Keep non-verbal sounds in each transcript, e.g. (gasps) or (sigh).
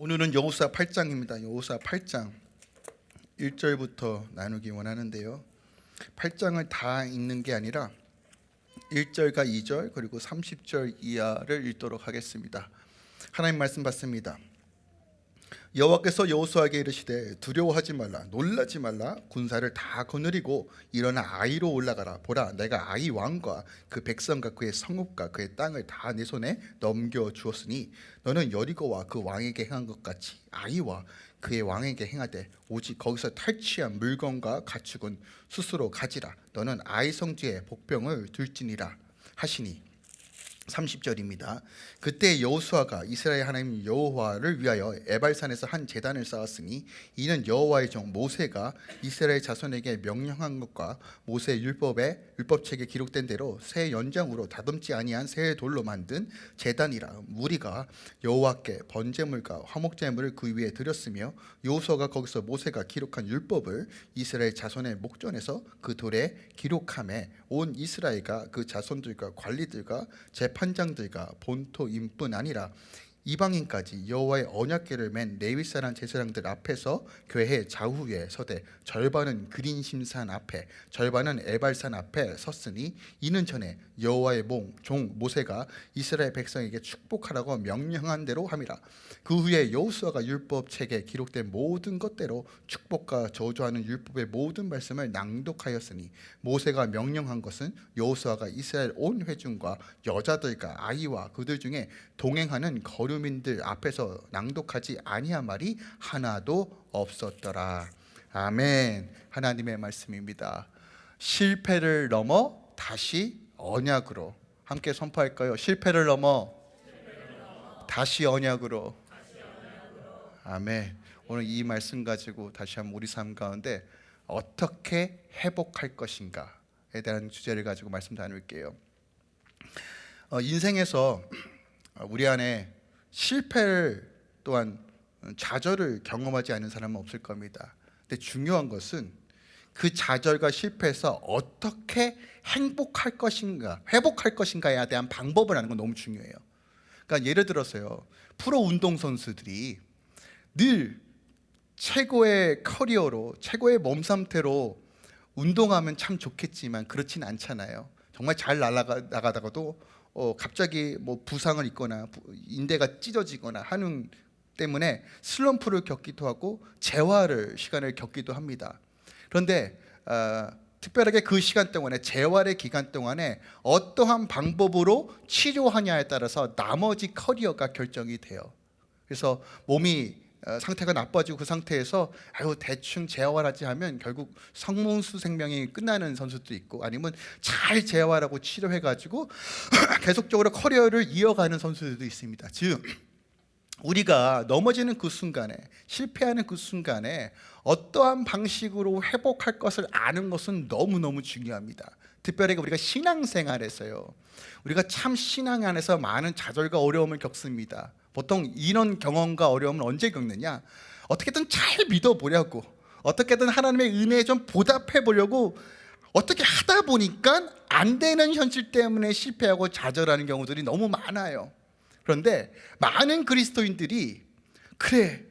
오늘은 여호수아 8장입니다. 여호수아 8장 1절부터 나누기 원하는데요. 8장을 다 읽는 게 아니라 1절과 2절 그리고 30절 이하를 읽도록 하겠습니다. 하나님 말씀 받습니다. 여호와께서 여호수아에게 이르시되 두려워하지 말라 놀라지 말라 군사를 다 거느리고 일어나 아이로 올라가라. 보라 내가 아이 왕과 그 백성과 그의 성읍과 그의 땅을 다 내 손에 넘겨 주었으니 너는 여리고와 그 왕에게 행한 것 같이 아이와 그의 왕에게 행하되 오직 거기서 탈취한 물건과 가축은 스스로 가지라. 너는 아이 성지에 복병을 들지니라 하시니 30절입니다. 그때 여호수아가 이스라엘 하나님 여호와를 위하여 에발산에서 한 제단을 쌓았으니 이는 여호와의 종 모세가 이스라엘 자손에게 명령한 것과 모세 율법에 율법책에 기록된 대로 새 연장으로 다듬지 아니한 새 돌로 만든 제단이라 무리가 여호와께 번제물과 화목제물을 그 위에 드렸으며 여호수아가 거기서 모세가 기록한 율법을 이스라엘 자손의 목전에서 그 돌에 기록함에 온 이스라엘과 그 자손들과 관리들과 재판장들과 본토인뿐 아니라 이방인까지 여호와의 언약궤를 맨 레위 사람 제사장들 앞에서 교회 좌우에 서되 절반은 그린심산 앞에 절반은 에발산 앞에 섰으니 이는 전에 여호와의 종 모세가 이스라엘 백성에게 축복하라고 명령한 대로 함이라. 그 후에 여호수아가 율법 책에 기록된 모든 것대로 축복과 저주하는 율법의 모든 말씀을 낭독하였으니 모세가 명령한 것은 여호수아가 이스라엘 온 회중과 여자들과 아이와 그들 중에 동행하는 거 류민들 앞에서 낭독하지 아니한 말이 하나도 없었더라 아멘 하나님의 말씀입니다 실패를 넘어 다시 언약으로 함께 선포할까요? 실패를 넘어 다시 언약으로 아멘. 오늘 이 말씀 가지고 다시 한번 우리 삶 가운데 어떻게 회복할 것인가에 대한 주제를 가지고 말씀 나눌게요. 어, 인생에서 우리 안에 실패를 또한 좌절을 경험하지 않은 사람은 없을 겁니다. 근데 중요한 것은 그 좌절과 실패에서 어떻게 행복할 것인가, 회복할 것인가에 대한 방법을 아는 건 너무 중요해요. 그러니까 예를 들어서요, 프로 운동 선수들이 늘 최고의 커리어로 최고의 몸 상태로 운동하면 참 좋겠지만 그렇진 않잖아요. 정말 잘 날아가, 나가다가도 어, 갑자기 뭐 부상을 입거나 인대가 찢어지거나 하는 때문에 슬럼프를 겪기도 하고 재활을 시간을 겪기도 합니다. 그런데 어, 특별하게 그 시간 동안에 재활의 기간 동안에 어떠한 방법으로 치료하냐에 따라서 나머지 커리어가 결정이 돼요. 그래서 몸이 어, 상태가 나빠지고 그 상태에서 아유 대충 재활하지 하면 결국 성문수 생명이 끝나는 선수도 있고 아니면 잘 재활하고 치료해가지고 (clears throat) 계속적으로 커리어를 이어가는 선수들도 있습니다. 즉 우리가 넘어지는 그 순간에 실패하는 그 순간에 어떠한 방식으로 회복할 것을 아는 것은 너무너무 중요합니다. 특별히 우리가 신앙생활에서요. 우리가 참 신앙 안에서 많은 좌절과 어려움을 겪습니다. 보통 이런 경험과 어려움을 언제 겪느냐? 어떻게든 잘 믿어보려고 어떻게든 하나님의 은혜에 좀 보답해 보려고 어떻게 하다 보니까 안 되는 현실 때문에 실패하고 좌절하는 경우들이 너무 많아요. 그런데 많은 그리스도인들이 그래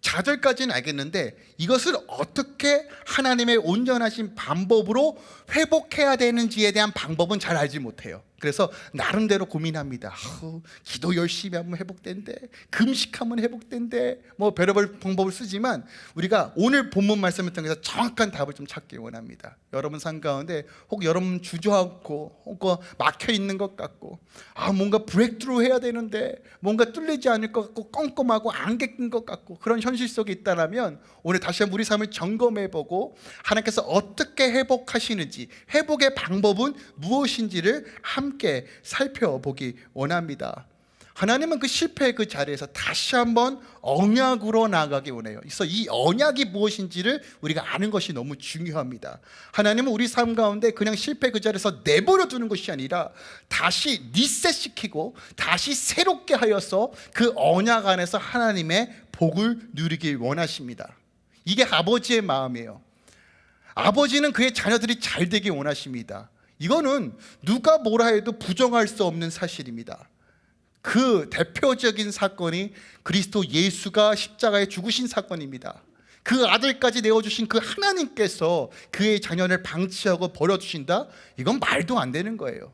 좌절까지는 알겠는데 이것을 어떻게 하나님의 온전하신 방법으로 회복해야 되는지에 대한 방법은 잘 알지 못해요 그래서 나름대로 고민합니다. 아우, 기도 열심히 하면 회복된대. 금식하면 회복된대. 뭐 별의별 방법을 쓰지만 우리가 오늘 본문 말씀을 통해서 정확한 답을 좀 찾기 원합니다. 여러분 삶 가운데 혹 여러분 주저하고 혹 막혀 있는 것 같고 아 뭔가 브렉트루 해야 되는데 뭔가 뚫리지 않을 것 같고 껌껌하고 안개 낀것 같고 그런 현실 속에 있다면 오늘 다시 한번 우리 삶을 점검해 보고 하나님께서 어떻게 회복하시는지 회복의 방법은 무엇인지를 함께 살펴보기 원합니다. 하나님은 그 실패의 그 자리에서 다시 한번 언약으로 나가기 원해요. 그래서 이 언약이 무엇인지를 우리가 아는 것이 너무 중요합니다. 하나님은 우리 삶 가운데 그냥 실패 그 자리에서 내버려 두는 것이 아니라 다시 리셋시키고 다시 새롭게 하여서 그 언약 안에서 하나님의 복을 누리길 원하십니다. 이게 아버지의 마음이에요. 아버지는 그의 자녀들이 잘 되길 원하십니다 이거는 누가 뭐라 해도 부정할 수 없는 사실입니다 그 대표적인 사건이 그리스도 예수가 십자가에 죽으신 사건입니다. 그 아들까지 내어주신 그 하나님께서 그의 자녀를 방치하고 버려주신다? 이건 말도 안 되는 거예요.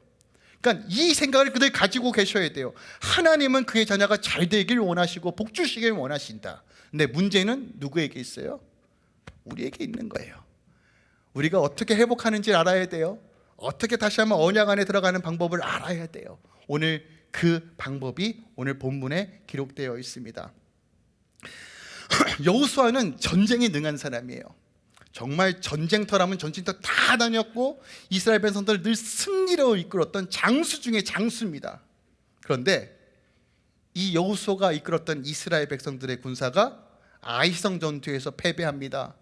그러니까 이 생각을 그들 가지고 계셔야 돼요. 하나님은 그의 자녀가 잘 되길 원하시고 복 주시길 원하신다. 근데 문제는 누구에게 있어요? 우리에게 있는 거예요. 우리가 어떻게 회복하는지 알아야 돼요. 어떻게 다시 한번 언약 안에 들어가는 방법을 알아야 돼요. 오늘 그 방법이 오늘 본문에 기록되어 있습니다. (clears throat) 여호수아는 전쟁에 능한 사람이에요. 정말 전쟁터라면 전쟁터 다 다녔고 이스라엘 백성들을 늘 승리로 이끌었던 장수 중에 장수입니다. 그런데 이 여호수아가 이끌었던 이스라엘 백성들의 군사가 아이성 전투에서 패배합니다.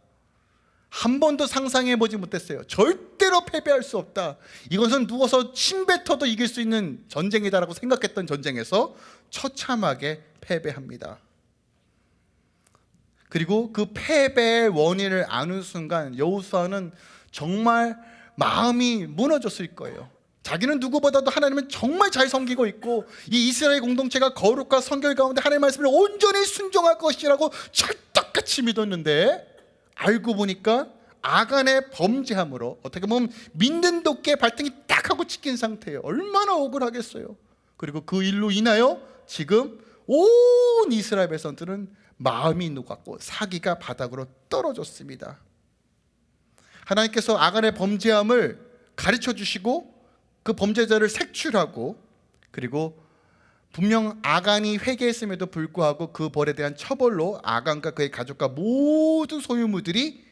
한 번도 상상해 보지 못했어요. 절대로 패배할 수 없다. 이것은 누워서 침 뱉어도 이길 수 있는 전쟁이다라고 생각했던 전쟁에서 처참하게 패배합니다. 그리고 그 패배의 원인을 아는 순간 여호수아는 정말 마음이 무너졌을 거예요. 자기는 누구보다도 하나님을 정말 잘 섬기고 있고 이 이스라엘 공동체가 거룩과 성결 가운데 하나님의 말씀을 온전히 순종할 것이라고 찰떡같이 믿었는데 알고 보니까 아간의 범죄함으로 어떻게 보면 믿는 도끼에 발등이 딱 하고 찍힌 상태예요. 얼마나 억울하겠어요. 그리고 그 일로 인하여 지금 온 이스라엘 백성들은 마음이 녹았고 사기가 바닥으로 떨어졌습니다. 하나님께서 아간의 범죄함을 가르쳐 주시고 그 범죄자를 색출하고 그리고 분명 아간이 회개했음에도 불구하고 그 벌에 대한 처벌로 아간과 그의 가족과 모든 소유물들이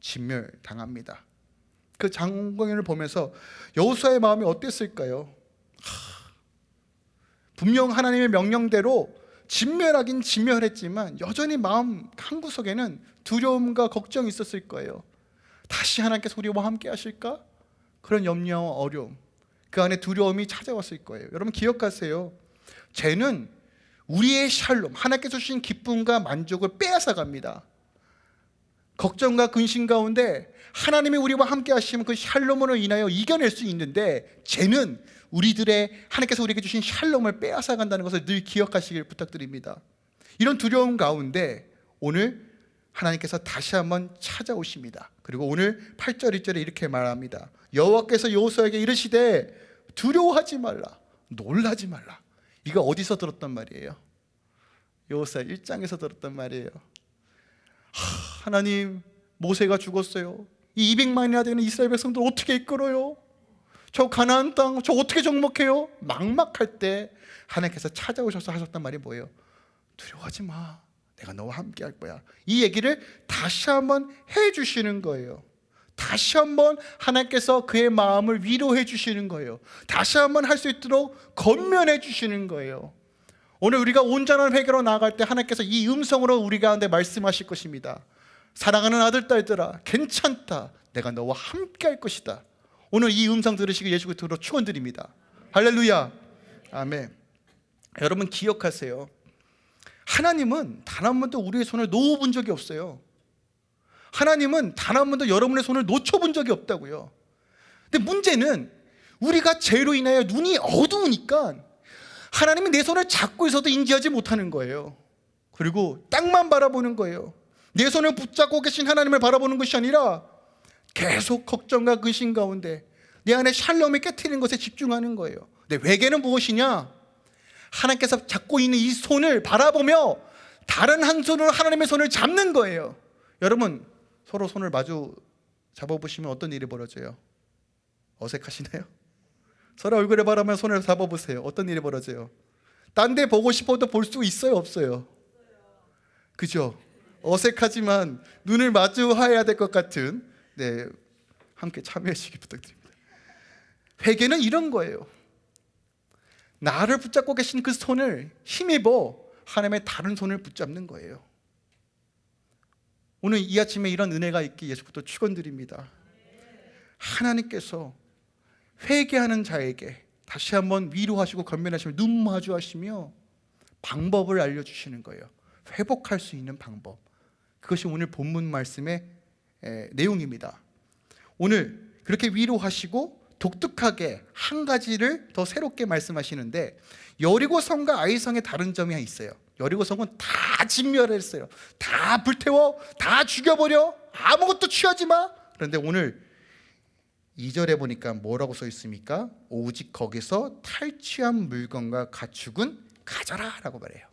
진멸당합니다. 그 장관을 보면서 여호수아의 마음이 어땠을까요? 하, 분명 하나님의 명령대로 진멸하긴 진멸했지만 여전히 마음 한 구석에는 두려움과 걱정이 있었을 거예요. 다시 하나님께서 우리와 함께 하실까? 그런 염려와 어려움 그 안에 두려움이 찾아왔을 거예요. 여러분 기억하세요. 죄는 우리의 샬롬 하나님께서 주신 기쁨과 만족을 빼앗아 갑니다. 걱정과 근심 가운데 하나님이 우리와 함께 하시면 그 샬롬으로 인하여 이겨낼 수 있는데 죄는 우리들의 하나님께서 우리에게 주신 샬롬을 빼앗아 간다는 것을 늘 기억하시길 부탁드립니다. 이런 두려움 가운데 오늘 하나님께서 다시 한번 찾아오십니다. 그리고 오늘 8절 2절에 이렇게 말합니다. 여호와께서 여호수아에게 이르시되 두려워하지 말라. 놀라지 말라. 이거 어디서 들었단 말이에요? 여호수아 1장에서 들었단 말이에요. 하, 하나님 모세가 죽었어요. 이 200만이나 되는 이스라엘 백성들 어떻게 이끌어요? 저 가나안 땅, 저 어떻게 정복해요? 막막할 때 하나님께서 찾아오셔서 하셨단 말이 뭐예요? 두려워하지 마. 내가 너와 함께 할 거야. 이 얘기를 다시 한번 해 주시는 거예요. 다시 한번 하나님께서 그의 마음을 위로해 주시는 거예요. 다시 한번 할 수 있도록 건면해 주시는 거예요. 오늘 우리가 온전한 회개로 나아갈 때 하나님께서 이 음성으로 우리 가운데 말씀하실 것입니다. 사랑하는 아들 딸들아 괜찮다. 내가 너와 함께 할 것이다. 오늘 이 음성 들으시고 예수 그리스도로 축원드립니다. 할렐루야. 아멘. 여러분 기억하세요. 하나님은 단 한 번도 우리의 손을 놓아본 적이 없어요. 하나님은 단 한 번도 여러분의 손을 놓쳐본 적이 없다고요. 근데 문제는 우리가 죄로 인하여 눈이 어두우니까 하나님이 내 손을 잡고 있어도 인지하지 못하는 거예요. 그리고 땅만 바라보는 거예요. 내 손을 붙잡고 계신 하나님을 바라보는 것이 아니라 계속 걱정과 근심 가운데 내 안에 샬롬이 깨트리는 것에 집중하는 거예요. 근데 회개는 무엇이냐? 하나님께서 잡고 있는 이 손을 바라보며 다른 한 손으로 하나님의 손을 잡는 거예요. 여러분 서로 손을 마주 잡아보시면 어떤 일이 벌어져요? 어색하시나요? (laughs) 서로 얼굴에 바라보면 손을 잡아보세요. 어떤 일이 벌어져요? 딴 데 보고 싶어도 볼 수 있어요? 없어요? 그죠? 어색하지만 눈을 마주해야 될 것 같은 네, 함께 참여해 주시기 부탁드립니다. 회개는 이런 거예요. 나를 붙잡고 계신 그 손을 힘입어 하나님의 다른 손을 붙잡는 거예요. 오늘 이 아침에 이런 은혜가 있기 예수부터 축원드립니다. 하나님께서 회개하는 자에게 다시 한번 위로하시고 건면하시며 눈 마주하시며 방법을 알려주시는 거예요. 회복할 수 있는 방법. 그것이 오늘 본문 말씀의 에, 내용입니다. 오늘 그렇게 위로하시고 독특하게 한 가지를 더 새롭게 말씀하시는데 여리고 성과 아이성의 다른 점이 있어요. 여리고성은 다 진멸했어요. 다 불태워, 다 죽여버려, 아무것도 취하지 마. 그런데 오늘 2절에 보니까 뭐라고 써 있습니까? 오직 거기서 탈취한 물건과 가축은 가져라 라고 말해요.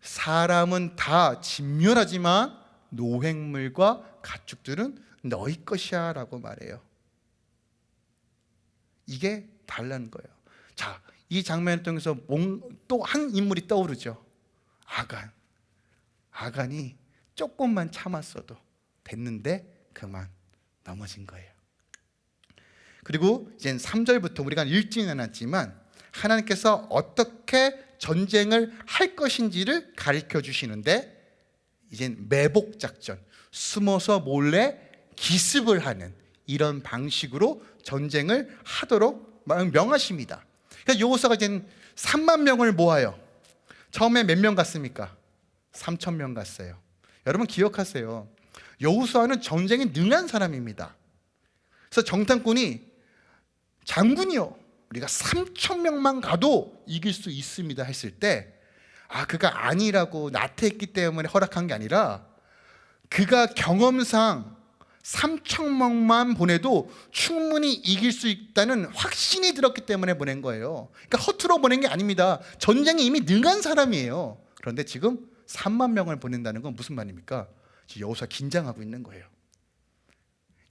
사람은 다 진멸하지만 노획물과 가축들은 너희 것이야 라고 말해요. 이게 달라는 거예요. 자, 이 장면을 통해서 또 한 인물이 떠오르죠. 아간. 아간이 조금만 참았어도 됐는데 그만 넘어진 거예요. 그리고 이제 3절부터 우리가 읽지는 않았지만 하나님께서 어떻게 전쟁을 할 것인지를 가르쳐 주시는데 이제 매복 작전, 숨어서 몰래 기습을 하는 이런 방식으로 전쟁을 하도록 명하십니다. 그러니까 여호사가 이제 3만 명을 모아요. 처음에 몇 명 갔습니까? 3천 명 갔어요. 여러분 기억하세요. 여호수아는 전쟁에 능한 사람입니다. 그래서 정탐꾼이 장군이요. 우리가 3천 명만 가도 이길 수 있습니다 했을 때 아, 그가 아니라고 나태했기 때문에 허락한 게 아니라 그가 경험상 3천 명만 보내도 충분히 이길 수 있다는 확신이 들었기 때문에 보낸 거예요. 그러니까 허투루 보낸 게 아닙니다. 전쟁에 이미 능한 사람이에요. 그런데 지금 3만 명을 보낸다는 건 무슨 말입니까? 여호수아 긴장하고 있는 거예요.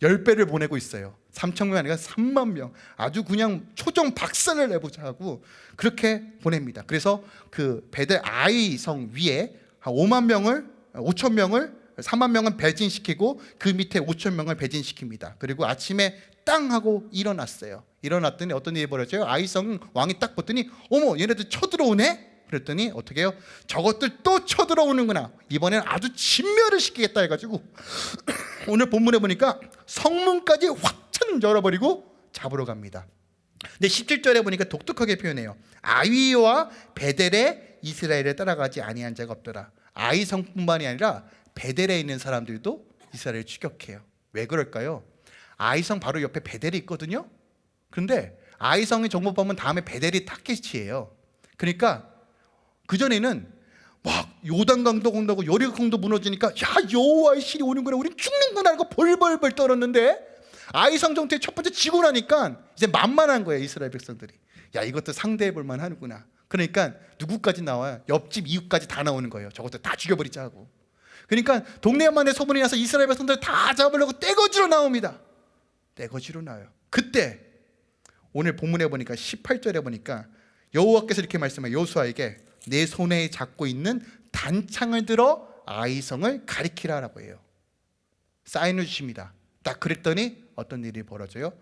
10배를 보내고 있어요. 3천 명이 아니라 3만 명. 아주 그냥 초정 박살을 내보자 하고 그렇게 보냅니다. 그래서 그 베델 아이 성 위에 한 5만 명을 5천 명을 3만 명은 배진시키고 그 밑에 5천 명을 배진시킵니다. 그리고 아침에 땅 하고 일어났어요. 일어났더니 어떤 일이 벌어져요? 아이성 왕이 딱 봤더니 어머 얘네들 쳐들어오네? 그랬더니 어떻게 해요? 저것들 또 쳐들어오는구나. 이번에는 아주 진멸을 시키겠다 해가지고 (clears throat) 오늘 본문에 보니까 성문까지 확찬 열어버리고 잡으러 갑니다. 근데 17절에 보니까 독특하게 표현해요. 아위와 베델에 이스라엘에 따라가지 아니한 자가 없더라. 아이 성뿐만이 아니라 베델에 있는 사람들도 이스라엘을 추격해요. 왜 그럴까요? 아이성 바로 옆에 베델이 있거든요. 그런데 아이성의 정보 보면 다음에 베델이 타켓이에요. 그러니까 그 전에는 막 요단강도 건너고 여리강도 무너지니까 야 여호와의 신이 오는구나 우린 죽는구나 하고 벌벌벌 떨었는데 아이성 정토의 첫 번째 지고 나니까 이제 만만한 거예요 이스라엘 백성들이 야 이것도 상대해 볼 만하는구나 그러니까 누구까지 나와요 옆집 이웃까지 다 나오는 거예요 저것도 다 죽여버리자 하고 그러니까 동네만에 소문이 나서 이스라엘 백성들 다 잡으려고 떼거지로 나옵니다 떼거지로 나와요 그때 오늘 본문에 보니까 18절에 보니까 여호와께서 이렇게 말씀해요 여호수아에게 내 손에 잡고 있는 단창을 들어 아이성을 가리키라라고 해요. 사인을 주십니다. 딱 그랬더니 어떤 일이 벌어져요?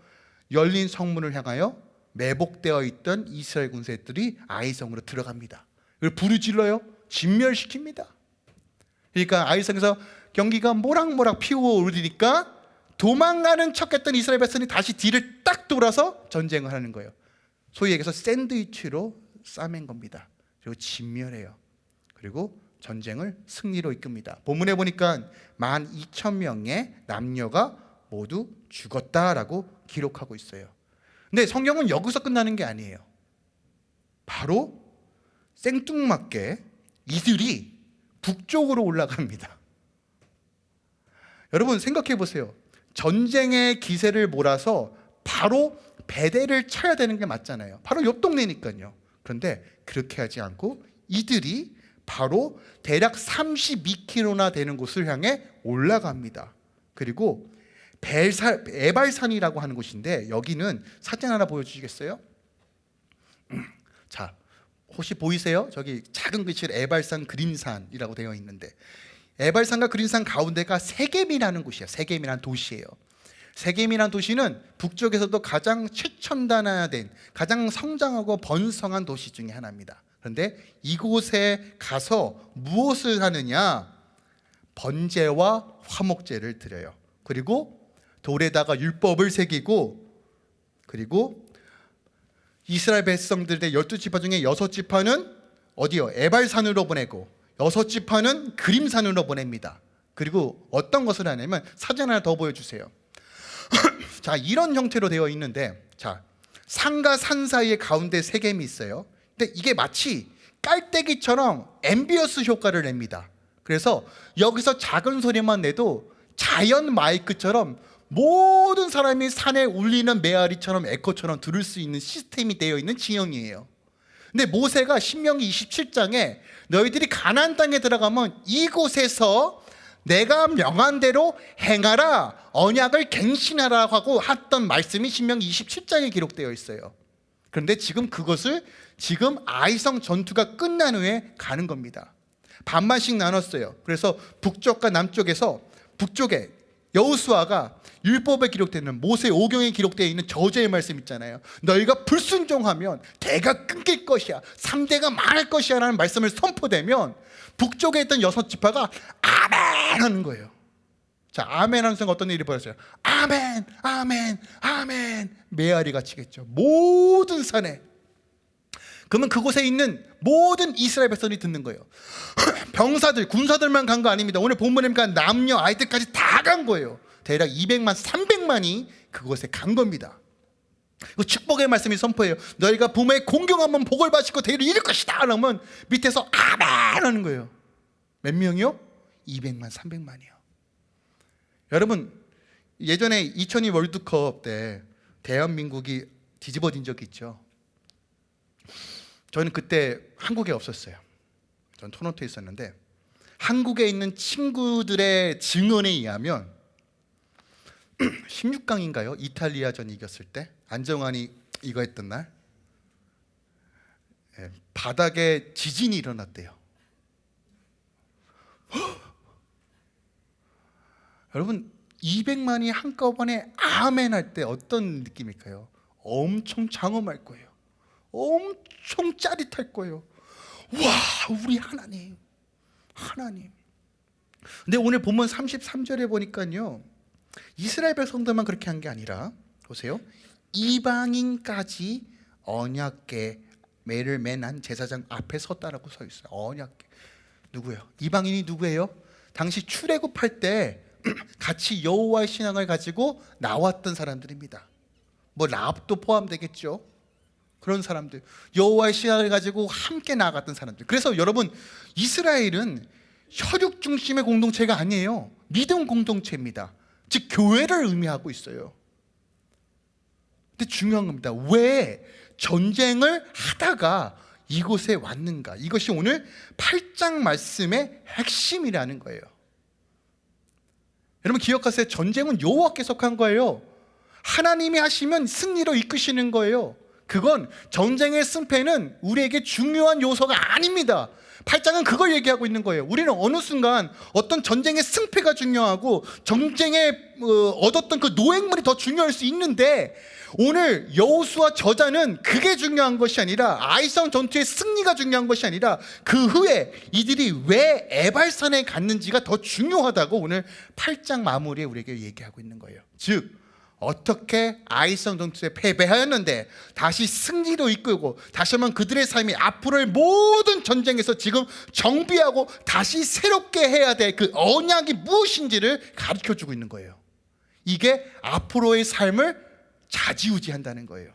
열린 성문을 향하여 매복되어 있던 이스라엘 군사들이 아이성으로 들어갑니다. 이걸 부르질러요. 진멸시킵니다. 그러니까 아이성에서 경기가 모락모락 피어오르니까 도망가는 척 했던 이스라엘 백성이 다시 뒤를 딱 돌아서 전쟁을 하는 거예요. 소위 얘기해서 샌드위치로 싸맨 겁니다. 그리고 진멸해요. 그리고 전쟁을 승리로 이끕니다. 본문에 보니까 만 2천 명의 남녀가 모두 죽었다라고 기록하고 있어요. 근데 성경은 여기서 끝나는 게 아니에요. 바로 생뚱맞게 이들이 북쪽으로 올라갑니다. 여러분 생각해 보세요. 전쟁의 기세를 몰아서 바로 배대를 쳐야 되는 게 맞잖아요. 바로 옆 동네니까요. 그런데 그렇게 하지 않고 이들이 바로 대략 32km나 되는 곳을 향해 올라갑니다. 그리고 벨살, 에발산이라고 하는 곳인데 여기는 사진 하나 보여주시겠어요? (clears throat) 자, 혹시 보이세요? 저기 작은 글씨로 에발산 그림산이라고 되어 있는데 에발산과 그림산 가운데가 세겜이라는 곳이에요. 세겜이라는 도시예요. 세겜이라는 도시는 북쪽에서도 가장 최첨단화된 가장 성장하고 번성한 도시 중에 하나입니다. 그런데 이곳에 가서 무엇을 하느냐? 번제와 화목제를 드려요. 그리고 돌에다가 율법을 새기고 그리고 이스라엘 백성들의 열두 지파 중에 여섯 지파는 어디요? 에발산으로 보내고 여섯 지파는 그림산으로 보냅니다. 그리고 어떤 것을 하냐면 사진 하나 더 보여주세요. (clears throat) 자 이런 형태로 되어 있는데 자 산과 산 사이에 가운데 세겜이 있어요. 근데 이게 마치 깔때기처럼 ambience 효과를 냅니다. 그래서 여기서 작은 소리만 내도 자연 마이크처럼 모든 사람이 산에 울리는 메아리처럼 에코처럼 들을 수 있는 시스템이 되어 있는 지형이에요. 근데 모세가 신명기 27장에 너희들이 가나안 땅에 들어가면 이곳에서 내가 명한 대로 행하라 언약을 갱신하라 하고 했던 말씀이 신명기 27장에 기록되어 있어요. 그런데 지금 그것을 지금 아이성 전투가 끝난 후에 가는 겁니다. 반반씩 나눴어요. 그래서 북쪽과 남쪽에서 북쪽에 여우수아가 율법에 기록되는 모세 오경에 기록되어 있는 저주의 말씀 있잖아요. 너희가 불순종하면 대가 끊길 것이야. 3대가 망할 것이야 라는 말씀을 선포되면 북쪽에 있던 여섯 지파가 아멘 하는 거예요. 자, 아멘 하는 순간 어떤 일이 벌어져요? 아멘, 아멘, 아멘. 메아리가 치겠죠. 모든 산에. 그러면 그곳에 있는 모든 이스라엘 백성이 듣는 거예요. (laughs) 병사들, 군사들만 간 거 아닙니다. 오늘 본문에 보니까 남녀, 아이들까지 다 간 거예요. 대략 200만, 300만이 그곳에 간 겁니다. 그 축복의 말씀이 선포해요. 너희가 부모의 공경하면 복을 받으시고 대를 이룰 것이다. 그러면 밑에서 아멘 하는 거예요. 몇 명이요? 200만, 300만이요. 여러분 예전에 2002 월드컵 때 대한민국이 뒤집어진 적이 있죠. 저는 그때 한국에 없었어요. 전 토론토에 있었는데 한국에 있는 친구들의 증언에 의하면 (clears throat) 16강인가요? 이탈리아전 이겼을 때 안정환이 이거 했던 날 예, 바닥에 지진이 일어났대요. (gasps) 여러분 200만이 한꺼번에 아멘 할 때 어떤 느낌일까요? 엄청 장엄할 거예요. 엄청 짜릿할 거예요. 와, 우리 하나님. 하나님. 근데 오늘 본문 33절에 보니까요. 이스라엘 백성들만 그렇게 한 게 아니라 보세요. 이방인까지 언약계 매를 맨 한 제사장 앞에 섰다라고 서 있어요. 언약계. 누구예요? 이방인이 누구예요? 당시 출애굽할 때 (clears throat) 같이 여호와의 신앙을 가지고 나왔던 사람들입니다. 뭐 라합도 포함되겠죠. 그런 사람들 여호와의 신앙을 가지고 함께 나아갔던 사람들. 그래서 여러분 이스라엘은 혈육 중심의 공동체가 아니에요. 믿음 공동체입니다. 즉 교회를 의미하고 있어요. 근데 중요한 겁니다. 왜 전쟁을 하다가 이곳에 왔는가? 이것이 오늘 8장 말씀의 핵심이라는 거예요. 여러분 기억하세요. 전쟁은 여호와께서 한 거예요. 하나님이 하시면 승리로 이끄시는 거예요. 그건 전쟁의 승패는 우리에게 중요한 요소가 아닙니다. 8장은 그걸 얘기하고 있는 거예요. 우리는 어느 순간 어떤 전쟁의 승패가 중요하고 전쟁에 어, 얻었던 그 노획물이 더 중요할 수 있는데 오늘 여호수아 저자는 그게 중요한 것이 아니라 아이성 전투의 승리가 중요한 것이 아니라 그 후에 이들이 왜 에발산에 갔는지가 더 중요하다고 오늘 8장 마무리에 우리에게 얘기하고 있는 거예요. 즉 어떻게 아이성 전투에 패배하였는데 다시 승리로 이끌고 다시 한번 그들의 삶이 앞으로의 모든 전쟁에서 지금 정비하고 다시 새롭게 해야 될 그 언약이 무엇인지를 가르쳐 주고 있는 거예요. 이게 앞으로의 삶을 자지우지한다는 거예요.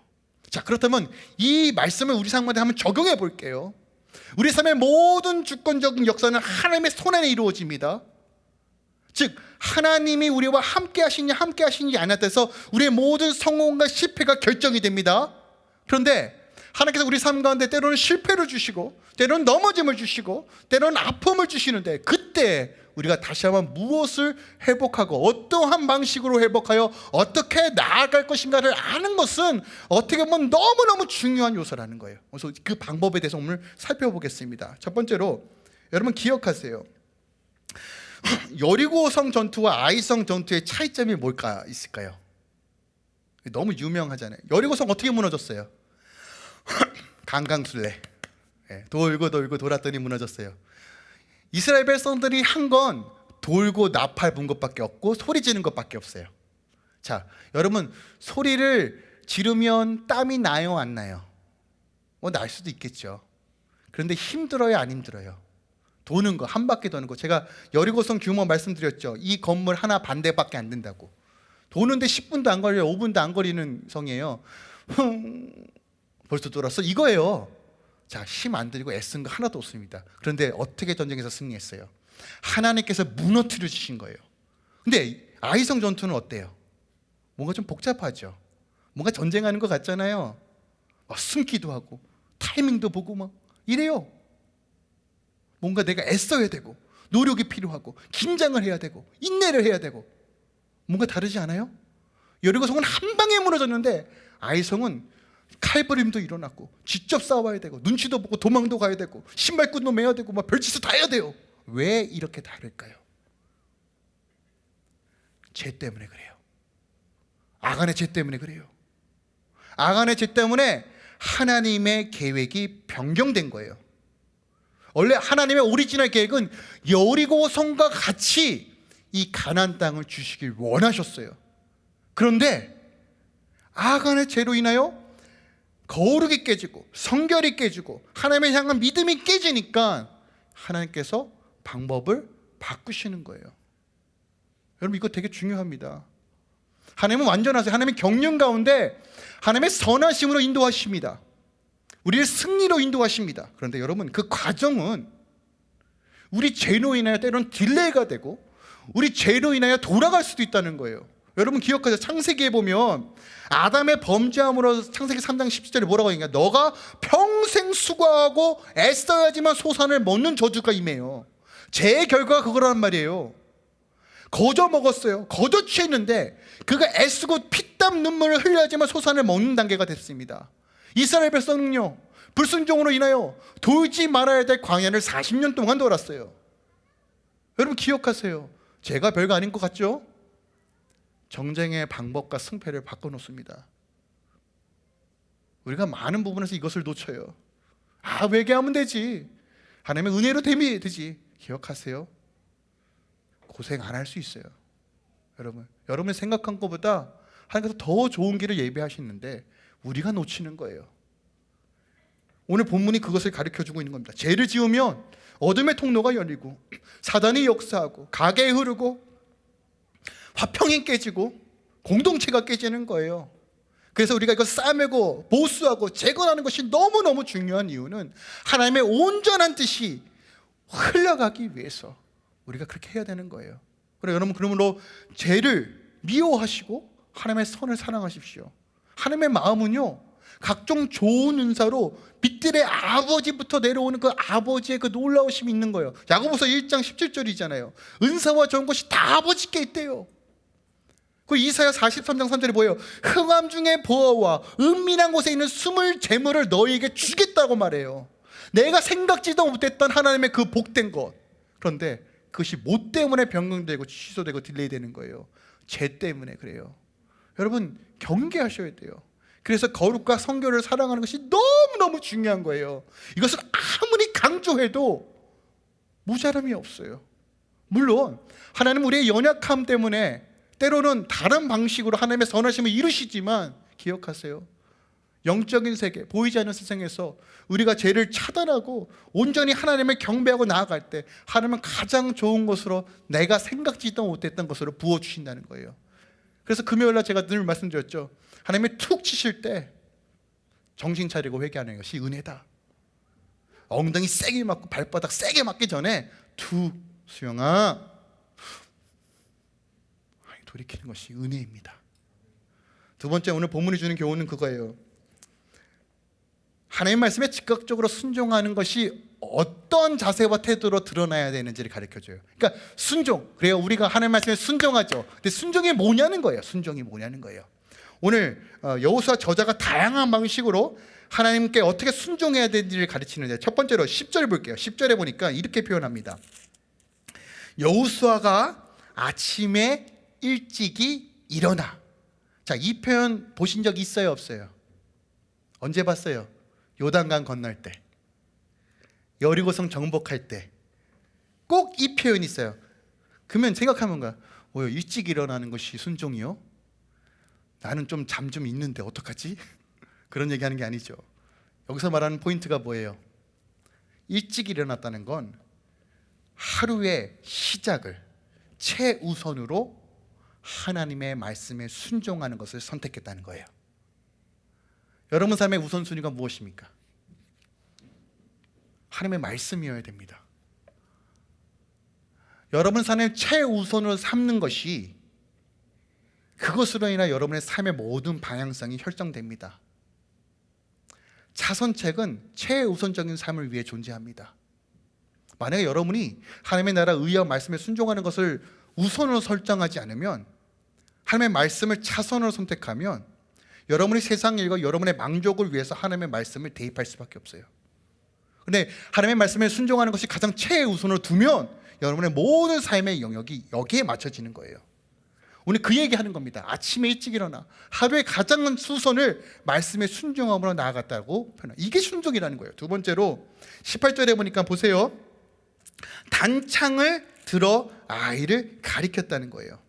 자, 그렇다면 이 말씀을 우리 삶한테 한번 적용해 볼게요. 우리 삶의 모든 주권적인 역사는 하나님의 손 안에 이루어집니다. 즉 하나님이 우리와 함께 하시냐 함께 하시지 않았다서 우리의 모든 성공과 실패가 결정이 됩니다. 그런데 하나님께서 우리 삶 가운데 때로는 실패를 주시고 때로는 넘어짐을 주시고 때로는 아픔을 주시는데 그때 우리가 다시 한번 무엇을 회복하고 어떠한 방식으로 회복하여 어떻게 나아갈 것인가를 아는 것은 어떻게 보면 너무너무 중요한 요소라는 거예요. 그래서 그 방법에 대해서 오늘 살펴보겠습니다. 첫 번째로 여러분 기억하세요. 여리고성 전투와 아이성 전투의 차이점이 뭘까 있을까요? 너무 유명하잖아요. 여리고성 어떻게 무너졌어요? (clears throat) 강강술래. 예, 돌고 돌고 돌았더니 무너졌어요. 이스라엘 백성들이 한 건 돌고 나팔 분 것밖에 없고 소리 지는 것밖에 없어요. 자, 여러분 소리를 지르면 땀이 나요, 안 나요? 뭐 날 수도 있겠죠. 그런데 힘들어요, 안 힘들어요? 도는 거, 한 바퀴 도는 거. 제가 여리고성 규모 말씀드렸죠. 이 건물 하나 반대밖에 안 된다고. 도는데 10분도 안 걸려요. 5분도 안 걸리는 성이에요. 흥, 벌써 돌았어? 이거예요. 자, 힘 안 들이고 애쓴 거 하나도 없습니다. 그런데 어떻게 전쟁에서 승리했어요? 하나님께서 무너뜨려 주신 거예요. 근데 아이성 전투는 어때요? 뭔가 좀 복잡하죠. 뭔가 전쟁하는 것 같잖아요. 막 숨기도 하고 타이밍도 보고 막 이래요. 뭔가 내가 애써야 되고 노력이 필요하고 긴장을 해야 되고 인내를 해야 되고 뭔가 다르지 않아요? 여리고성은 한 방에 무너졌는데 아이성은 칼부림도 일어났고 직접 싸워야 되고 눈치도 보고 도망도 가야 되고 신발끈도 매야 되고 막 별짓을 다 해야 돼요. 왜 이렇게 다를까요? 죄 때문에 그래요. 아간의 죄 때문에 그래요. 아간의 죄 때문에 하나님의 계획이 변경된 거예요. 원래 하나님의 오리지널 계획은 여리고 성과 같이 이 가난 땅을 주시길 원하셨어요. 그런데 아간의 죄로 인하여 거룩이 깨지고 성결이 깨지고 하나님을 향한 믿음이 깨지니까 하나님께서 방법을 바꾸시는 거예요. 여러분 이거 되게 중요합니다. 하나님은 완전하세요. 하나님의 경륜 가운데 하나님의 선하심으로 인도하십니다. 우리를 승리로 인도하십니다. 그런데 여러분 그 과정은 우리 죄로 인하여 때로는 delay가 되고 우리 죄로 인하여 돌아갈 수도 있다는 거예요. 여러분 기억하세요. 창세기에 보면 아담의 범죄함으로 창세기 3장 17절에 뭐라고 하냐 너가 평생 수고하고 애써야지만 소산을 먹는 저주가 임해요. 죄의 결과가 그거란 말이에요. 거저 먹었어요. 거저 취했는데 그가 애쓰고 피땀 눈물을 흘려야지만 소산을 먹는 단계가 됐습니다. 이스라엘 백성은요 불순종으로 인하여 돌지 말아야 될 광야를 40년 동안 돌았어요. 여러분 기억하세요. 제가 별거 아닌 것 같죠? 정쟁의 방법과 승패를 바꿔놓습니다. 우리가 많은 부분에서 이것을 놓쳐요. 아 회개하면 되지. 하나님의 은혜로 되면 되지. 기억하세요. 고생 안 할 수 있어요. 여러분, 여러분이 생각한 것보다 하나님께서 더 좋은 길을 예배하시는데 우리가 놓치는 거예요. 오늘 본문이 그것을 가르쳐 주고 있는 겁니다. 죄를 지으면 어둠의 통로가 열리고 (clears throat) 사단이 역사하고 가게에 흐르고 화평이 깨지고 공동체가 깨지는 거예요. 그래서 우리가 이거 싸매고 보수하고 재건하는 것이 너무너무 중요한 이유는 하나님의 온전한 뜻이 흘러가기 위해서 우리가 그렇게 해야 되는 거예요. 그래 여러분 그러므로 죄를 미워하시고 하나님의 선을 사랑하십시오. 하나님의 마음은요 각종 좋은 은사로 빛들의 아버지부터 내려오는 그 아버지의 그 놀라우심이 있는 거예요. 야고보서 1장 17절이잖아요. 은사와 좋은 것이 다 아버지께 있대요. 그 이사야 43장 3절에 뭐예요? 흑암 중에 보화와 은밀한 곳에 있는 숨은 재물을 너희에게 주겠다고 말해요. 내가 생각지도 못했던 하나님의 그 복된 것. 그런데 그것이 뭣 때문에 변경되고 취소되고 delay 되는 거예요. 죄 때문에 그래요. 여러분 경계하셔야 돼요. 그래서 거룩과 성결을 사랑하는 것이 너무너무 중요한 거예요. 이것을 아무리 강조해도 모자람이 없어요. 물론 하나님 우리의 연약함 때문에 때로는 다른 방식으로 하나님의 선하심을 이루시지만 기억하세요. 영적인 세계, 보이지 않는 세상에서 우리가 죄를 차단하고 온전히 하나님을 경배하고 나아갈 때 하나님은 가장 좋은 것으로 내가 생각지도 못했던 것으로 부어주신다는 거예요. 그래서 금요일날 제가 늘 말씀드렸죠. 하나님이 툭 치실 때 정신 차리고 회개하는 것이 은혜다. 엉덩이 세게 맞고 발바닥 세게 맞기 전에 툭 수영아 돌이키는 것이 은혜입니다. 두 번째 오늘 본문이 주는 교훈은 그거예요. 하나님 말씀에 즉각적으로 순종하는 것이 어떤 자세와 태도로 드러나야 되는지를 가르쳐 줘요. 그러니까 순종. 그래요. 우리가 하나님 말씀에 순종하죠. 근데 순종이 뭐냐는 거예요. 순종이 뭐냐는 거예요. 오늘 어, 여호수아 저자가 다양한 방식으로 하나님께 어떻게 순종해야 되는지를 가르치는데 첫 번째로 10절 볼게요. 10절에 보니까 이렇게 표현합니다. 여호수아가 아침에 일찍이 일어나. 자, 이 표현 보신 적 있어요, 없어요? 언제 봤어요? 요단강 건널 때. 여리고성 정복할 때. 꼭 이 표현이 있어요. 그러면 생각하면 거야. 뭐요? 일찍 일어나는 것이 순종이요? 나는 좀잠좀 있는데 어떡하지? (laughs) 그런 얘기하는 게 아니죠. 여기서 말하는 포인트가 뭐예요? 일찍 일어났다는 건 하루의 시작을 최우선으로 하나님의 말씀에 순종하는 것을 선택했다는 거예요. 여러분 삶의 우선순위가 무엇입니까? 하나님의 말씀이어야 됩니다. 여러분 삶의 최우선으로 삼는 것이 그것으로 인하 여러분의 삶의 모든 방향성이 결정됩니다. 차선책은 최우선적인 삶을 위해 존재합니다. 만약에 여러분이 하나님의 나라 의와 말씀에 순종하는 것을 우선으로 설정하지 않으면 하나님의 말씀을 차선으로 선택하면 여러분이 세상 일과 여러분의 만족을 위해서 하나님의 말씀을 대입할 수밖에 없어요. 근데 하나님의 말씀에 순종하는 것이 가장 최우선으로 두면 여러분의 모든 삶의 영역이 여기에 맞춰지는 거예요. 오늘 그 얘기 하는 겁니다. 아침에 일찍 일어나 하루의 가장 수선을 말씀에 순종함으로 나아갔다고 표현. 이게 순종이라는 거예요. 두 번째로 18절에 보니까 보세요. 단창을 들어 아이를 가리켰다는 거예요.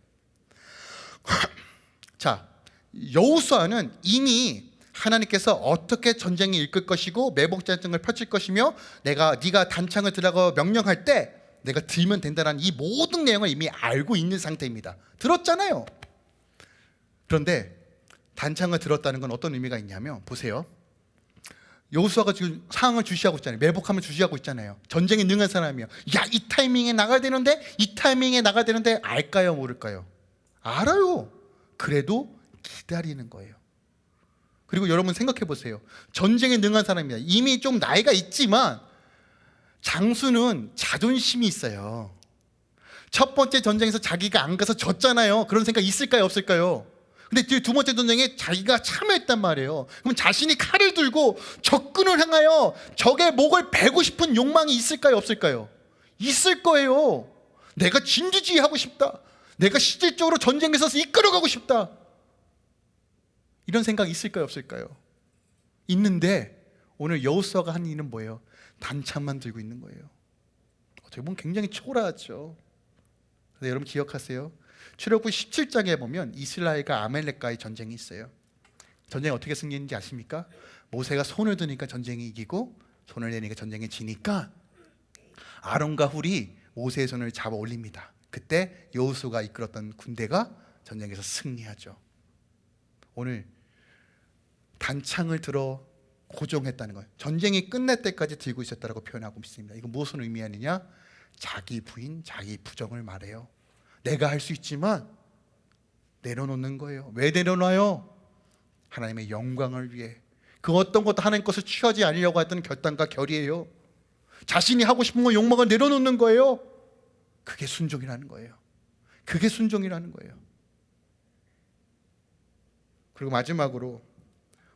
(clears throat) 자, 여호수아는 이미 하나님께서 어떻게 전쟁이 이끌 것이고 매복 전쟁을 펼칠 것이며 내가 네가 단창을 들라고 명령할 때 내가 들면 된다는 이 모든 내용을 이미 알고 있는 상태입니다. 들었잖아요. 그런데 단창을 들었다는 건 어떤 의미가 있냐면 보세요. 여호수아가 지금 상황을 주시하고 있잖아요. 매복하면 주시하고 있잖아요. 전쟁에 능한 사람이요. 야, 이 타이밍에 나가야 되는데 이 타이밍에 나가야 되는데 알까요, 모를까요? 알아요. 그래도 기다리는 거예요. 그리고 여러분 생각해 보세요. 전쟁에 능한 사람입니다. 이미 좀 나이가 있지만 장수는 자존심이 있어요. 첫 번째 전쟁에서 자기가 안 가서 졌잖아요. 그런 생각 있을까요, 없을까요? 근데 두 번째 전쟁에 자기가 참여했단 말이에요. 그럼 자신이 칼을 들고 적군을 향하여 적의 목을 베고 싶은 욕망이 있을까요, 없을까요? 있을 거예요. 내가 진두지휘하고 싶다. 내가 실질적으로 전쟁에서 이끌어가고 싶다. 이런 생각 있을까요, 없을까요? 있는데 오늘 여호수아가 한 일은 뭐예요? 단창만 들고 있는 거예요. 어떻게 보면 굉장히 초라하죠. 근데 여러분 기억하세요. 출애굽기 17장에 보면 이스라엘과 아멜렉과의 전쟁이 있어요. 전쟁이 어떻게 승리했는지 아십니까? 모세가 손을 드니까 전쟁이 이기고 손을 내니까 전쟁이 지니까 아론과 훌이 모세의 손을 잡아 올립니다. 그때 여호수가 이끌었던 군대가 전쟁에서 승리하죠. 오늘 단창을 들어 고정했다는 거예요. 전쟁이 끝날 때까지 들고 있었다고 표현하고 있습니다. 이거 무엇을 의미하느냐? 자기 부인, 자기 부정을 말해요. 내가 할 수 있지만 내려놓는 거예요. 왜 내려놔요? 하나님의 영광을 위해. 그 어떤 것도 하나님 것을 취하지 않으려고 했던 결단과 결이에요. 자신이 하고 싶은 거 욕망을 내려놓는 거예요. 그게 순종이라는 거예요. 그게 순종이라는 거예요. 그리고 마지막으로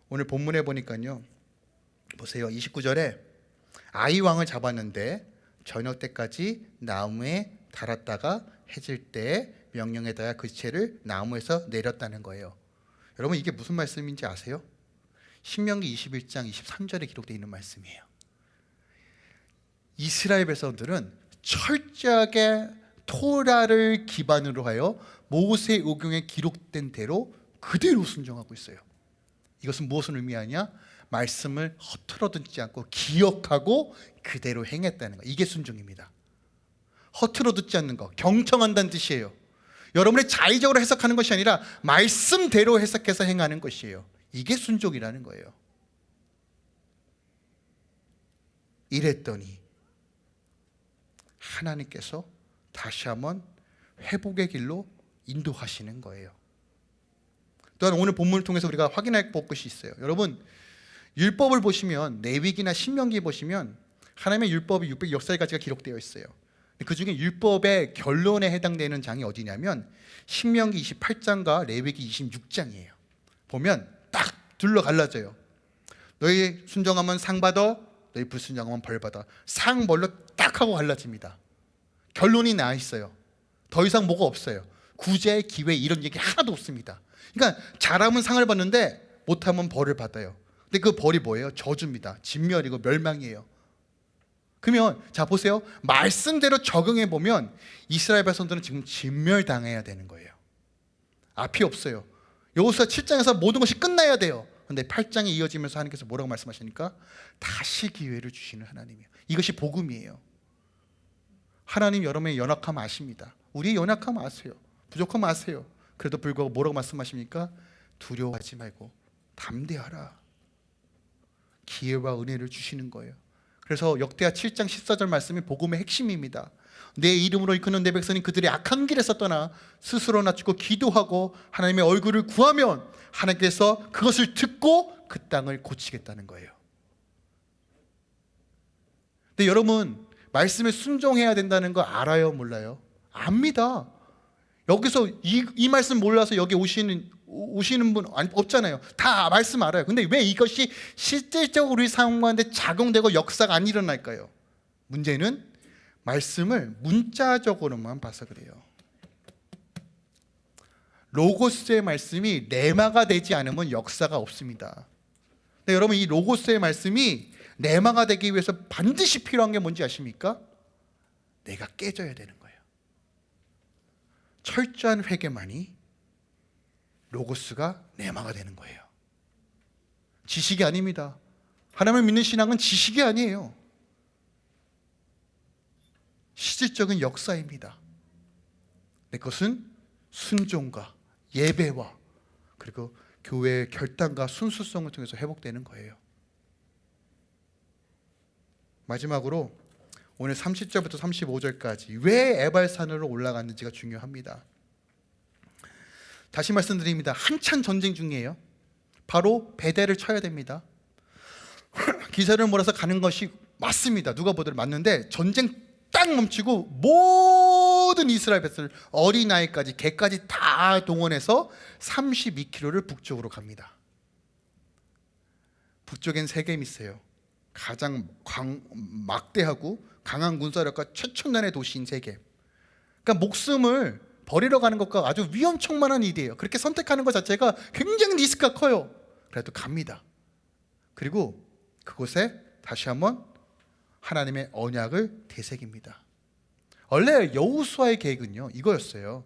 오늘 본문에 보니까요. 보세요. 29절에 아이 왕을 잡았는데 저녁 때까지 나무에 달았다가 해질 때 명령에 따라 그 채를 나무에서 내렸다는 거예요. 여러분 이게 무슨 말씀인지 아세요? 신명기 21장 23절에 기록되어 있는 말씀이에요. 이스라엘 백성들은 철저하게 토라를 기반으로 하여 모세 의경에 기록된 대로 그대로 순종하고 있어요. 이것은 무엇을 의미하냐? 말씀을 허투루 듣지 않고 기억하고 그대로 행했다는 거. 이게 순종입니다. 허투루 듣지 않는 거, 경청한다는 뜻이에요. 여러분의 자의적으로 해석하는 것이 아니라 말씀대로 해석해서 행하는 것이에요. 이게 순종이라는 거예요. 이랬더니 하나님께서 다시 한번 회복의 길로 인도하시는 거예요. 또한 오늘 본문을 통해서 우리가 확인할 것이 있어요. 여러분 율법을 보시면 내위기나 신명기 보시면 하나님의 율법이 606살까지가 기록되어 있어요. 그 중에 율법의 결론에 해당되는 장이 어디냐면 신명기 28장과 레위기 26장이에요. 보면 딱 둘러 갈라져요. 너희 순종하면 상 받아, 너희 불순종하면 벌 받아. 상 뭘로 딱 하고 갈라집니다. 결론이 나 있어요. 더 이상 뭐가 없어요. 구제, 기회 이런 얘기 하나도 없습니다. 그러니까 잘하면 상을 받는데 못하면 벌을 받아요. 근데 그 벌이 뭐예요? 저주입니다. 진멸이고 멸망이에요. 그러면 자 보세요. 말씀대로 적용해 보면 이스라엘 백성들은 지금 진멸당해야 되는 거예요. 앞이 없어요. 여호수아 7장에서 모든 것이 끝나야 돼요. 근데 8장에 이어지면서 하나님께서 뭐라고 말씀하시니까 다시 기회를 주시는 하나님이에요. 이것이 복음이에요. 하나님 여러분의 연약함 아십니다. 우리의 연약함 아세요. 부족함 아세요. 그래도 불구하고 뭐라고 말씀하십니까? 두려워하지 말고 담대하라. 기회와 은혜를 주시는 거예요. 그래서 역대하 7장 14절 말씀이 복음의 핵심입니다. 내 이름으로 이끄는 내 백성이 그들의 악한 길에서 떠나 스스로 낮추고 기도하고 하나님의 얼굴을 구하면 하나님께서 그것을 듣고 그 땅을 고치겠다는 거예요. 근데 여러분 말씀에 순종해야 된다는 거 알아요, 몰라요? 압니다. 여기서 이, 이 말씀 몰라서 여기 오시는 오시는 분 없잖아요. 다 말씀 알아요. 근데 왜 이것이 실질적으로 우리 삶 가운데 작용되고 역사가 안 일어날까요? 문제는 말씀을 문자적으로만 봐서 그래요. 로고스의 말씀이 레마가 되지 않으면 역사가 없습니다. 근데 여러분 이 로고스의 말씀이 레마가 되기 위해서 반드시 필요한 게 뭔지 아십니까? 내가 깨져야 되는 거예요. 철저한 회개만이 로고스가 레마가 되는 거예요. 지식이 아닙니다. 하나님을 믿는 신앙은 지식이 아니에요. 실질적인 역사입니다. 내 것은 순종과 예배와 그리고 교회의 결단과 순수성을 통해서 회복되는 거예요. 마지막으로 오늘 30절부터 35절까지 왜 에발산으로 올라갔는지가 중요합니다. 다시 말씀드립니다. 한참 전쟁 중이에요. 바로 배대를 쳐야 됩니다. (laughs) 기세를 몰아서 가는 것이 맞습니다. 누가 보더라도 맞는데 전쟁 딱 멈추고 모든 이스라엘 백성을 어린아이까지 개까지 다 동원해서 32km를 북쪽으로 갑니다. 북쪽엔 세겜이 있어요. 가장 광, 막대하고 강한 군사력과 최첨단의 도시인 세겜. 그러니까 목숨을 버리러 가는 것과 아주 위험천만한 일이에요. 그렇게 선택하는 것 자체가 굉장히 리스크가 커요. 그래도 갑니다. 그리고 그곳에 다시 한번 하나님의 언약을 되새깁니다. 원래 여우수아의 계획은요 이거였어요.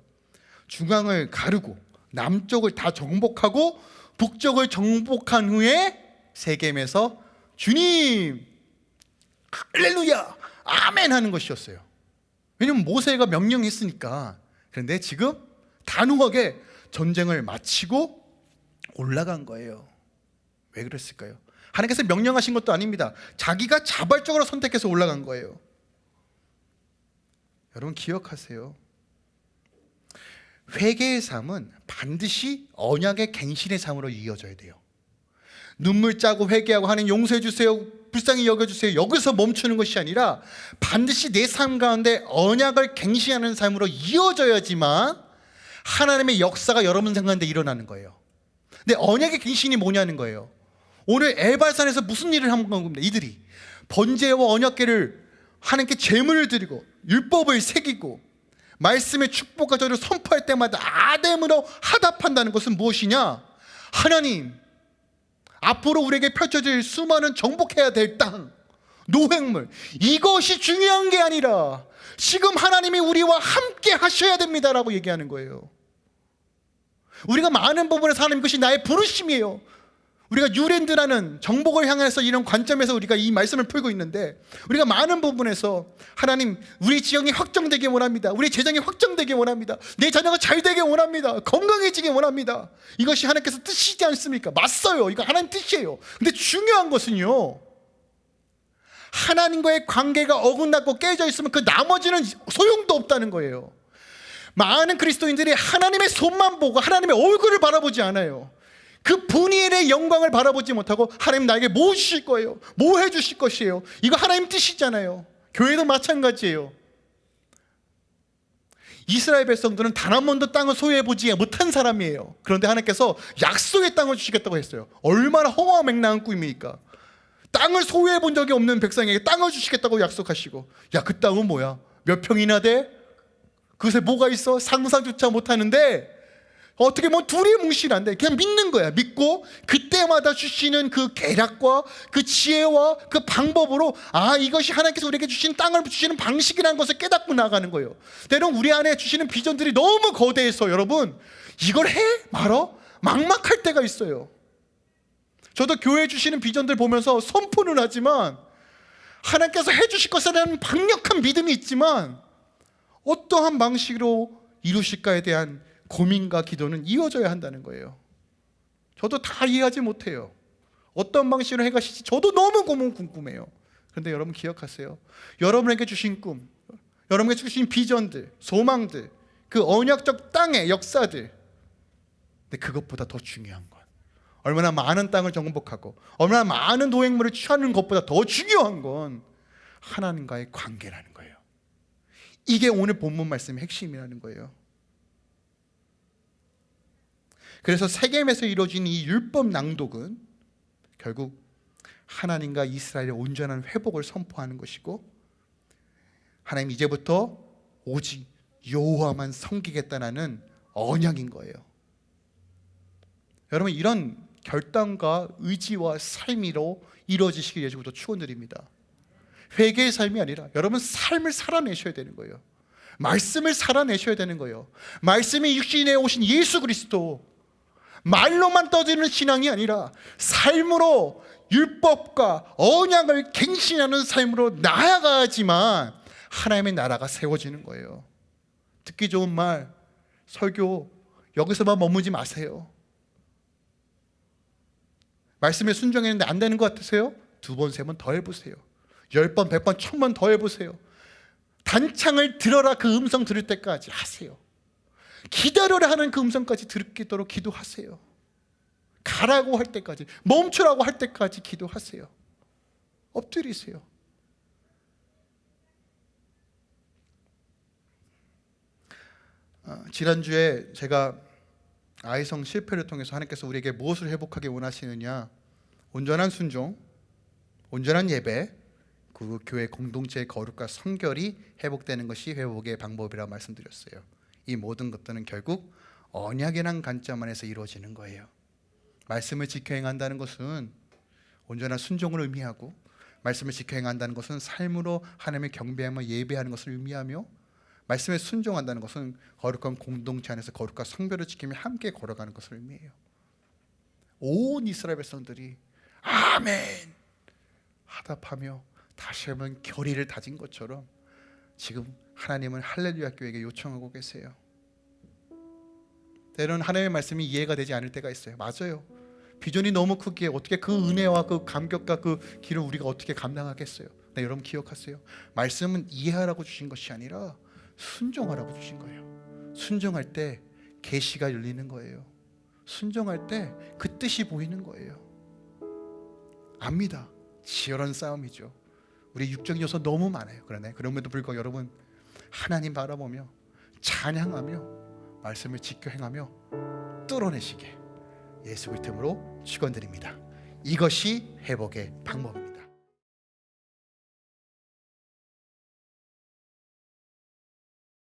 중앙을 가르고 남쪽을 다 정복하고 북쪽을 정복한 후에 세겜에서 주님 할렐루야 아멘 하는 것이었어요. 왜냐면 모세가 명령했으니까. 그런데 지금 단호하게 전쟁을 마치고 올라간 거예요. 왜 그랬을까요? 하나님께서 명령하신 것도 아닙니다. 자기가 자발적으로 선택해서 올라간 거예요. 여러분 기억하세요. 회개의 삶은 반드시 언약의 갱신의 삶으로 이어져야 돼요. 눈물 짜고 회개하고 하는 용서해 주세요. 불쌍히 여겨 주세요. 여기서 멈추는 것이 아니라 반드시 내 삶 가운데 언약을 갱신하는 삶으로 이어져야지만 하나님의 역사가 여러분 생각하는데 일어나는 거예요. 근데 언약의 갱신이 뭐냐는 거예요. 오늘 에발산에서 무슨 일을 한 겁니다. 이들이 번제와 언약계를 하나님께 제물을 드리고 율법을 새기고 말씀의 축복과 저를 선포할 때마다 아담으로 하답한다는 것은 무엇이냐? 하나님 앞으로 우리에게 펼쳐질 수많은 정복해야 될 땅, 노획물 이것이 중요한 게 아니라 지금 하나님이 우리와 함께 하셔야 됩니다라고 얘기하는 거예요. 우리가 많은 부분에서 하나님 것이 나의 부르심이에요. 우리가 유랜드라는 정복을 향해서 이런 관점에서 우리가 이 말씀을 풀고 있는데 우리가 많은 부분에서 하나님 우리 지형이 확정되기 원합니다. 우리 재정이 확정되기 원합니다. 내 자녀가 잘 되기 원합니다. 건강해지기 원합니다. 이것이 하나님께서 뜻이지 않습니까? 맞어요. 이거 하나님 뜻이에요. 근데 중요한 것은요. 하나님과의 관계가 어긋났고 깨져 있으면 그 나머지는 소용도 없다는 거예요. 많은 그리스도인들이 하나님의 손만 보고 하나님의 얼굴을 바라보지 않아요. 그 분일의 영광을 바라보지 못하고 하나님 나에게 뭐 주실 거예요? 뭐 해주실 것이에요? 이거 하나님 뜻이잖아요. 교회도 마찬가지예요. 이스라엘 백성들은 단 한 번도 땅을 소유해보지 못한 사람이에요. 그런데 하나님께서 약속의 땅을 주시겠다고 했어요. 얼마나 허무와 맹랑한 꿈입니까? 땅을 소유해본 적이 없는 백성에게 땅을 주시겠다고 약속하시고 야 그 땅은 뭐야? 몇 평이나 돼? 그것에 뭐가 있어? 상상조차 못하는데 어떻게 보면 둘이 뭉실한데 그냥 믿는 거야 믿고 그때마다 주시는 그 계략과 그 지혜와 그 방법으로 아 이것이 하나님께서 우리에게 주신 땅을 주시는 방식이라는 것을 깨닫고 나가는 거예요 때론 우리 안에 주시는 비전들이 너무 거대해서 여러분 이걸 해? 말어? 막막할 때가 있어요 저도 교회 주시는 비전들 보면서 선포는 하지만 하나님께서 해주실 것에 대한 강력한 믿음이 있지만 어떠한 방식으로 이루실까에 대한 고민과 기도는 이어져야 한다는 거예요. 저도 다 이해하지 못해요. 어떤 방식으로 해가실지 저도 너무 고민 궁금해요. 그런데 여러분 기억하세요. 여러분에게 주신 꿈, 여러분에게 주신 비전들, 소망들, 그 언약적 땅의 역사들. 근데 그것보다 더 중요한 건 얼마나 많은 땅을 정복하고 얼마나 많은 노획물을 취하는 것보다 더 중요한 건 하나님과의 관계라는 거예요. 이게 오늘 본문 말씀의 핵심이라는 거예요. 그래서 세겜에서 이루어진 이 율법 낭독은 결국 하나님과 이스라엘의 온전한 회복을 선포하는 것이고 하나님 이제부터 오직 여호와만 섬기겠다는 언약인 거예요. 여러분 이런 결단과 의지와 삶으로 이루어지시길 예주부터 축원드립니다. 회개의 삶이 아니라 여러분 삶을 살아내셔야 되는 거예요. 말씀을 살아내셔야 되는 거예요. 말씀이 육신에 오신 예수 그리스도 말로만 떠드는 신앙이 아니라 삶으로 율법과 언약을 갱신하는 삶으로 나아가야지만 하나님의 나라가 세워지는 거예요. 듣기 좋은 말, 설교 여기서만 머무지 마세요. 말씀에 순종했는데 안 되는 것 같으세요? 두 번, 세 번 더 해보세요. 열 번, 백 번, 천번 더 해보세요. 단창을 들어라 그 음성 들을 때까지 하세요. 기다려라 하는 그 음성까지 듣도록 기도하세요. 가라고 할 때까지, 멈추라고 할 때까지 기도하세요. 엎드리세요. 아, 지난주에 제가 아이성 실패를 통해서 하나님께서 우리에게 무엇을 회복하게 원하시느냐 온전한 순종, 온전한 예배, 그 교회 공동체의 거룩과 성결이 회복되는 것이 회복의 방법이라고 말씀드렸어요. 이 모든 것들은 결국 언약이란 관점 안에서 이루어지는 거예요. 말씀을 지켜 행한다는 것은 온전한 순종을 의미하고 말씀을 지켜 행한다는 것은 삶으로 하나님을 경배하며 예배하는 것을 의미하며 말씀에 순종한다는 것은 거룩한 공동체 안에서 거룩과 성별을 지키며 함께 걸어가는 것을 의미해요. 온 이스라엘 백성들이 아멘 하답하며 다시 한번 결의를 다진 것처럼 지금 하나님은 할렐루야 교회에게 요청하고 계세요. 때로는 하나님의 말씀이 이해가 되지 않을 때가 있어요. 맞아요. 비전이 너무 크기에 어떻게 그 은혜와 그 감격과 그 길을 우리가 어떻게 감당하겠어요? 네, 여러분 기억하세요. 말씀은 이해하라고 주신 것이 아니라 순종하라고 주신 거예요. 순종할 때 계시가 열리는 거예요. 순종할 때 그 뜻이 보이는 거예요. 압니다. 치열한 싸움이죠. 우리 육적 요소 너무 많아요. 그러네. 그럼에도 불구하고 여러분 하나님 바라보며 찬양하며 말씀을 지켜 행하며 뚫어내시게 예수 그리스도로 축원드립니다. 이것이 회복의 방법입니다.